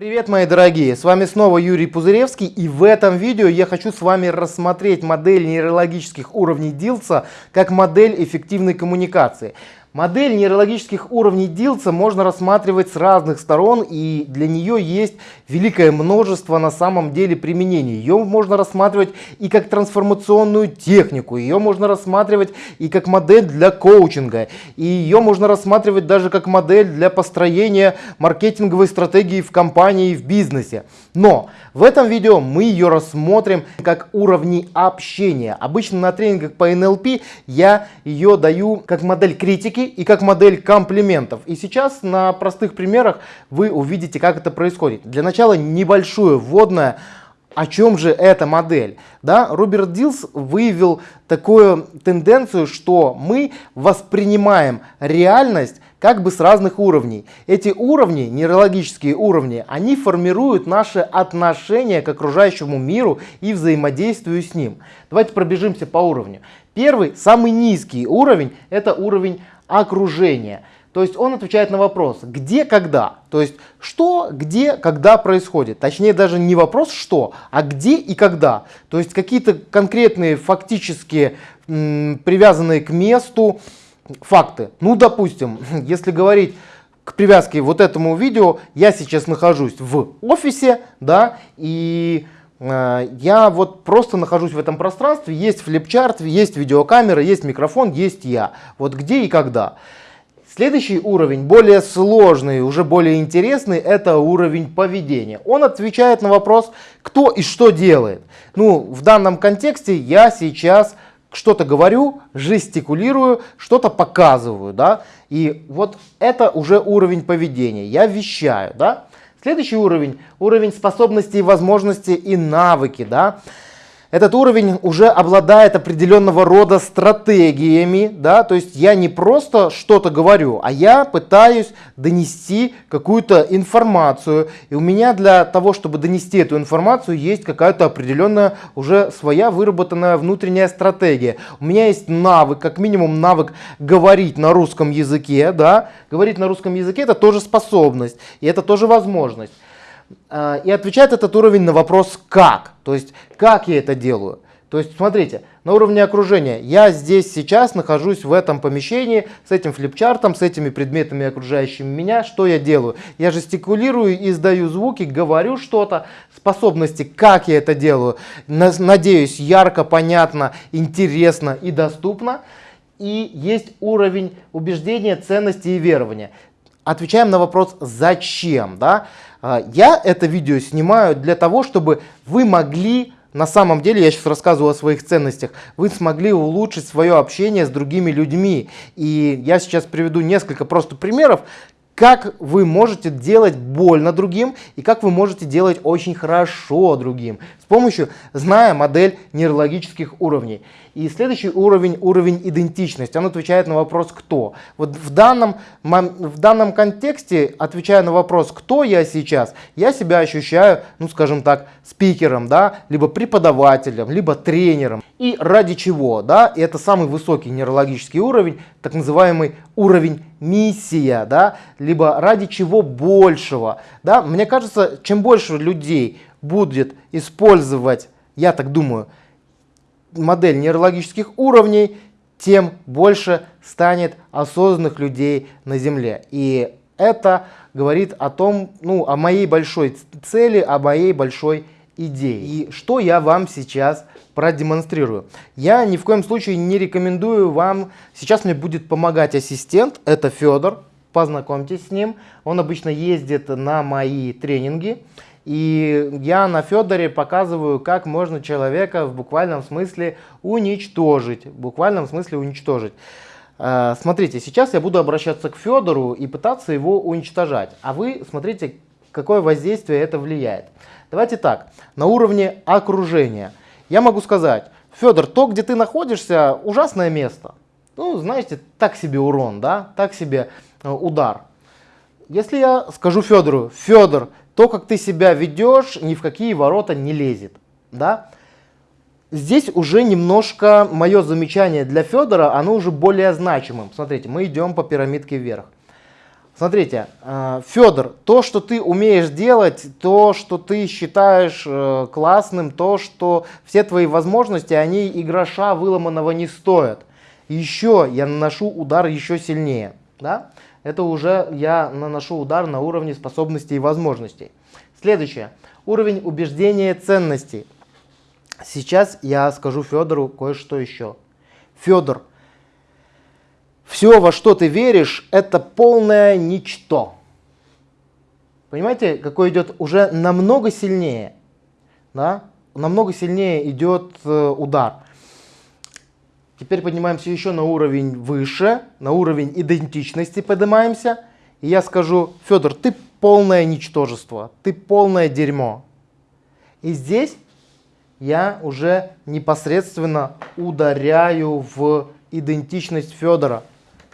Привет, мои дорогие! С вами снова Юрий Пузыревский и в этом видео я хочу с вами рассмотреть модель нейрологических уровней Дилса как модель эффективной коммуникации. Модель нейрологических уровней Дилса можно рассматривать с разных сторон и для нее есть великое множество на самом деле применений. Ее можно рассматривать и как трансформационную технику, ее можно рассматривать и как модель для коучинга, и ее можно рассматривать даже как модель для построения маркетинговой стратегии в компании и в бизнесе. Но в этом видео мы ее рассмотрим как уровни общения. Обычно на тренингах по NLP я ее даю как модель критики критики и как модель комплиментов. И сейчас на простых примерах вы увидите, как это происходит. Для начала небольшое вводное о чем же эта модель? Да, Роберт Дилс выявил такую тенденцию, что мы воспринимаем реальность как бы с разных уровней. Эти уровни, нейрологические уровни, они формируют наше отношение к окружающему миру и взаимодействию с ним. Давайте пробежимся по уровню. Первый, самый низкий уровень, это уровень окружения. То есть он отвечает на вопрос, где, когда. То есть что, где, когда происходит. Точнее даже не вопрос что, а где и когда. То есть какие-то конкретные фактические, привязанные к месту факты. Ну допустим, если говорить к привязке вот этому видео, я сейчас нахожусь в офисе, да, и я вот просто нахожусь в этом пространстве, есть флипчарт, есть видеокамера, есть микрофон, есть я. Вот где и когда. Следующий уровень, более сложный, уже более интересный, это уровень поведения. Он отвечает на вопрос, кто и что делает. Ну, в данном контексте я сейчас что-то говорю, жестикулирую, что-то показываю, да, и вот это уже уровень поведения, я вещаю, да. Следующий уровень, уровень способностей, возможностей и навыки, да. Этот уровень уже обладает определенного рода стратегиями, да, то есть я не просто что-то говорю, а я пытаюсь донести какую-то информацию. И у меня для того, чтобы донести эту информацию, есть какая-то определенная уже своя выработанная внутренняя стратегия. У меня есть навык, как минимум навык говорить на русском языке, да, говорить на русском языке это тоже способность, и это тоже возможность. А, и отвечает этот уровень на вопрос «как?». То есть, как я это делаю? То есть, смотрите, на уровне окружения я здесь сейчас нахожусь в этом помещении с этим флипчартом, с этими предметами окружающими меня. Что я делаю? Я жестикулирую, издаю звуки, говорю что-то. Способности, как я это делаю, надеюсь, ярко, понятно, интересно и доступно. И есть уровень убеждения, ценности и верования. Отвечаем на вопрос «Зачем?». Да? А, я это видео снимаю для того, чтобы вы могли, на самом деле, я сейчас рассказываю о своих ценностях, вы смогли улучшить свое общение с другими людьми. И я сейчас приведу несколько просто примеров, как вы можете делать больно другим и как вы можете делать очень хорошо другим с помощью, зная модель нейрологических уровней. И следующий уровень, уровень идентичности, он отвечает на вопрос «кто?». Вот в данном, в данном контексте, отвечая на вопрос «кто я сейчас?», я себя ощущаю, ну скажем так, спикером, да, либо преподавателем, либо тренером. И ради чего, да, и это самый высокий нейрологический уровень, так называемый уровень миссия, да, либо ради чего большего, да. Мне кажется, чем больше людей будет использовать, я так думаю, модель нейрологических уровней, тем больше станет осознанных людей на Земле. И это говорит о том, ну, о моей большой цели, о моей большой идее. И что я вам сейчас продемонстрирую. Я ни в коем случае не рекомендую вам, сейчас мне будет помогать ассистент, это Федор, познакомьтесь с ним. Он обычно ездит на мои тренинги. И я на Федоре показываю, как можно человека в буквальном смысле уничтожить. В буквальном смысле уничтожить. Э, смотрите, сейчас я буду обращаться к Федору и пытаться его уничтожать. А вы смотрите, какое воздействие это влияет. Давайте так, на уровне окружения. Я могу сказать, Федор, то, где ты находишься, ужасное место. Ну, знаете, так себе урон, да, так себе э, удар. Если я скажу Федору, Федор, то, как ты себя ведешь, ни в какие ворота не лезет. Да? Здесь уже немножко мое замечание для Федора, оно уже более значимым. Смотрите, мы идем по пирамидке вверх. Смотрите, э, Федор, то, что ты умеешь делать, то, что ты считаешь э, классным, то, что все твои возможности, они и гроша выломанного не стоят. Еще я наношу удар еще сильнее. Да? Это уже я наношу удар на уровне способностей и возможностей. Следующее. Уровень убеждения ценностей. Сейчас я скажу Федору кое-что еще. Федор, все, во что ты веришь, это полное ничто. Понимаете, какой идет уже намного сильнее, да? намного сильнее идет э, удар. Теперь поднимаемся еще на уровень выше, на уровень идентичности поднимаемся. И я скажу, Федор, ты полное ничтожество, ты полное дерьмо. И здесь я уже непосредственно ударяю в идентичность Федора.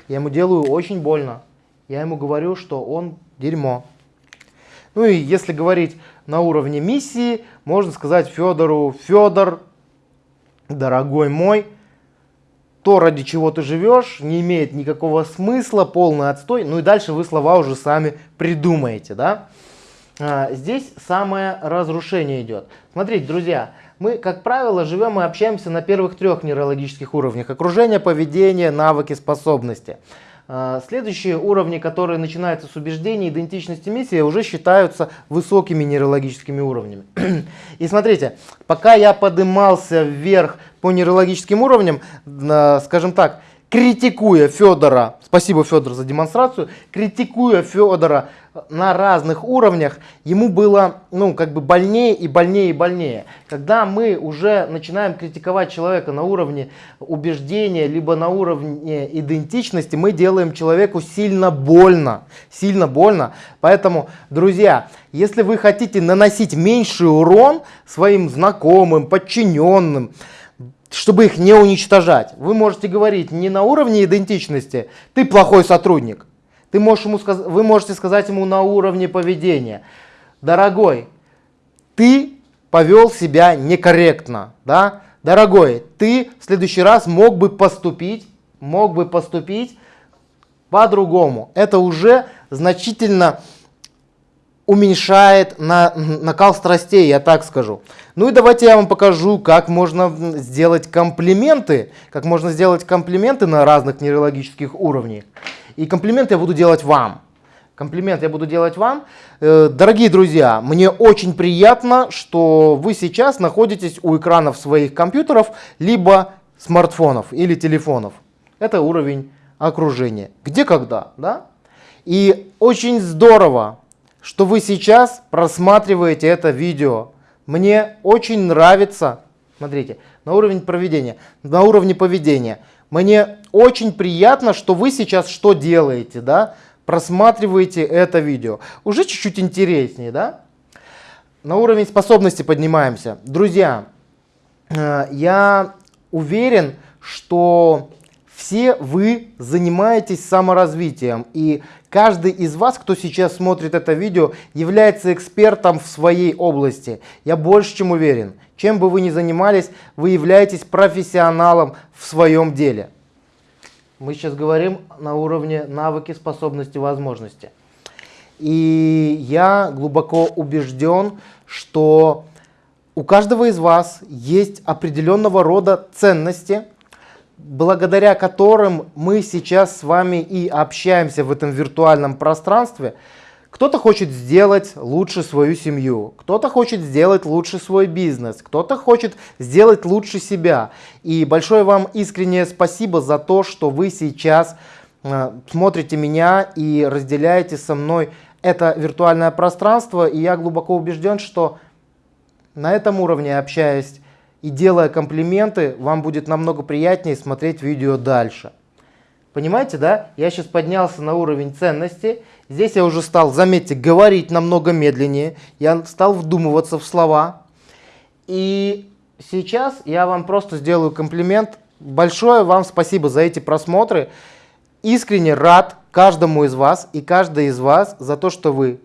Я ему делаю очень больно. Я ему говорю, что он дерьмо. Ну и если говорить на уровне миссии, можно сказать Федору, Федор, дорогой мой, то, ради чего ты живешь, не имеет никакого смысла, полный отстой. Ну и дальше вы слова уже сами придумаете, да? А, здесь самое разрушение идет. Смотрите, друзья, мы, как правило, живем и общаемся на первых трех нейрологических уровнях. Окружение, поведение, навыки, способности. А, следующие уровни, которые начинаются с убеждений, идентичности, миссии, уже считаются высокими нейрологическими уровнями. И смотрите, пока я подымался вверх по нейрологическим уровням, скажем так, критикуя Федора, спасибо Федор за демонстрацию, критикуя Федора на разных уровнях, ему было, ну, как бы больнее и больнее и больнее. Когда мы уже начинаем критиковать человека на уровне убеждения, либо на уровне идентичности, мы делаем человеку сильно больно, сильно больно. Поэтому, друзья, если вы хотите наносить меньший урон своим знакомым, подчиненным, чтобы их не уничтожать, вы можете говорить не на уровне идентичности, ты плохой сотрудник, ты можешь ему сказ... Вы можете сказать ему на уровне поведения. Дорогой, ты повел себя некорректно. Да? Дорогой, ты в следующий раз мог бы поступить, мог бы поступить по-другому. Это уже значительно уменьшает на, накал страстей, я так скажу. Ну и давайте я вам покажу, как можно сделать комплименты, как можно сделать комплименты на разных нейрологических уровнях. И комплимент я буду делать вам. Комплимент я буду делать вам. Э, дорогие друзья, мне очень приятно, что вы сейчас находитесь у экранов своих компьютеров, либо смартфонов или телефонов. Это уровень окружения. Где, когда, да? И очень здорово, что вы сейчас просматриваете это видео. Мне очень нравится, смотрите, на уровень проведения, на уровне поведения. Мне очень приятно, что вы сейчас что делаете, да? Просматриваете это видео. Уже чуть-чуть интереснее, да? На уровень способности поднимаемся. Друзья, э, я уверен, что все вы занимаетесь саморазвитием. И каждый из вас, кто сейчас смотрит это видео, является экспертом в своей области. Я больше чем уверен. Чем бы вы ни занимались, вы являетесь профессионалом в своем деле. Мы сейчас говорим на уровне навыки, способности, возможности. И я глубоко убежден, что у каждого из вас есть определенного рода ценности, благодаря которым мы сейчас с вами и общаемся в этом виртуальном пространстве – кто-то хочет сделать лучше свою семью, кто-то хочет сделать лучше свой бизнес, кто-то хочет сделать лучше себя. И большое вам искреннее спасибо за то, что вы сейчас э, смотрите меня и разделяете со мной это виртуальное пространство. И я глубоко убежден, что на этом уровне, общаясь и делая комплименты, вам будет намного приятнее смотреть видео дальше. Понимаете, да? Я сейчас поднялся на уровень ценности. Здесь я уже стал, заметьте, говорить намного медленнее. Я стал вдумываться в слова. И сейчас я вам просто сделаю комплимент. Большое вам спасибо за эти просмотры. Искренне рад каждому из вас и каждой из вас за то, что вы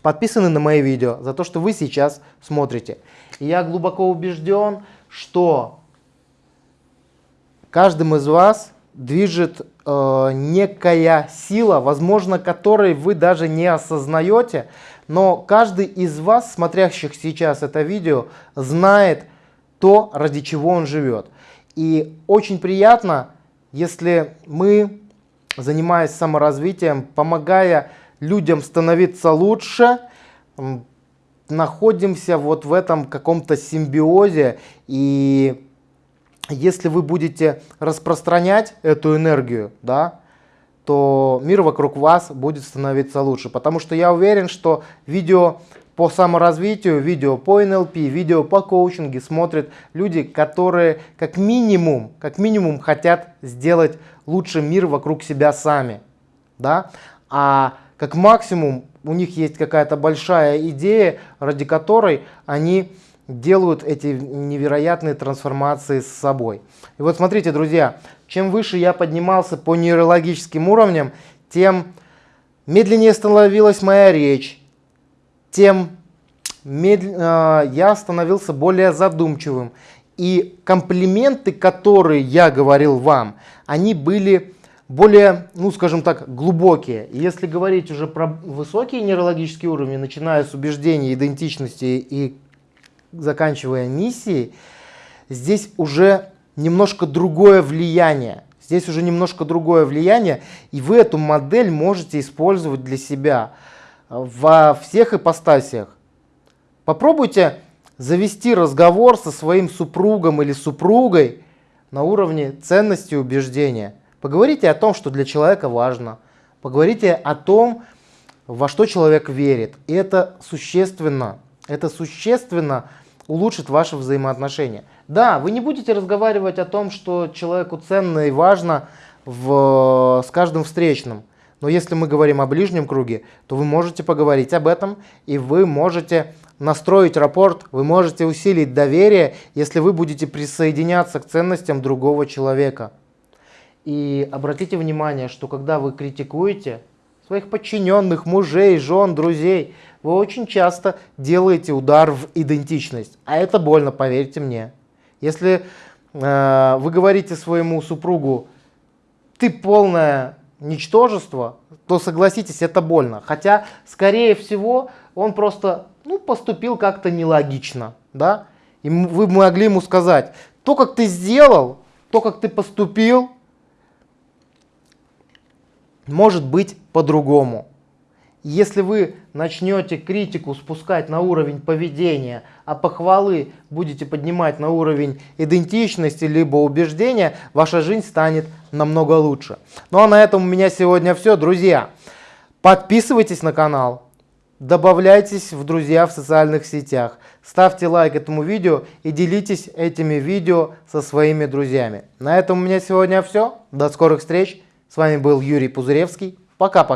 подписаны на мои видео, за то, что вы сейчас смотрите. Я глубоко убежден, что каждым из вас движет э, некая сила, возможно, которой вы даже не осознаете, но каждый из вас, смотрящих сейчас это видео, знает то, ради чего он живет. И очень приятно, если мы, занимаясь саморазвитием, помогая людям становиться лучше, находимся вот в этом каком-то симбиозе и если вы будете распространять эту энергию, да, то мир вокруг вас будет становиться лучше. Потому что я уверен, что видео по саморазвитию, видео по НЛП, видео по коучингу смотрят люди, которые как минимум, как минимум хотят сделать лучше мир вокруг себя сами. Да? А как максимум у них есть какая-то большая идея, ради которой они делают эти невероятные трансформации с собой. И вот смотрите, друзья, чем выше я поднимался по нейрологическим уровням, тем медленнее становилась моя речь, тем медл... э, я становился более задумчивым. И комплименты, которые я говорил вам, они были более, ну скажем так, глубокие. Если говорить уже про высокие нейрологические уровни, начиная с убеждений, идентичности и заканчивая миссией, здесь уже немножко другое влияние. Здесь уже немножко другое влияние, и вы эту модель можете использовать для себя во всех ипостасиях. Попробуйте завести разговор со своим супругом или супругой на уровне ценности убеждения. Поговорите о том, что для человека важно. Поговорите о том, во что человек верит. И это существенно. Это существенно улучшит ваши взаимоотношения. Да, вы не будете разговаривать о том, что человеку ценно и важно в, с каждым встречным. Но если мы говорим о ближнем круге, то вы можете поговорить об этом, и вы можете настроить рапорт, вы можете усилить доверие, если вы будете присоединяться к ценностям другого человека. И обратите внимание, что когда вы критикуете своих подчиненных, мужей, жен, друзей, вы очень часто делаете удар в идентичность. А это больно, поверьте мне. Если э, вы говорите своему супругу, ты полное ничтожество, то согласитесь, это больно. Хотя, скорее всего, он просто ну, поступил как-то нелогично. Да? И вы могли ему сказать, то, как ты сделал, то, как ты поступил, может быть по-другому. Если вы начнете критику спускать на уровень поведения, а похвалы будете поднимать на уровень идентичности либо убеждения, ваша жизнь станет намного лучше. Ну а на этом у меня сегодня все. Друзья, подписывайтесь на канал, добавляйтесь в друзья в социальных сетях, ставьте лайк этому видео и делитесь этими видео со своими друзьями. На этом у меня сегодня все. До скорых встреч. С вами был Юрий Пузыревский. Пока-пока.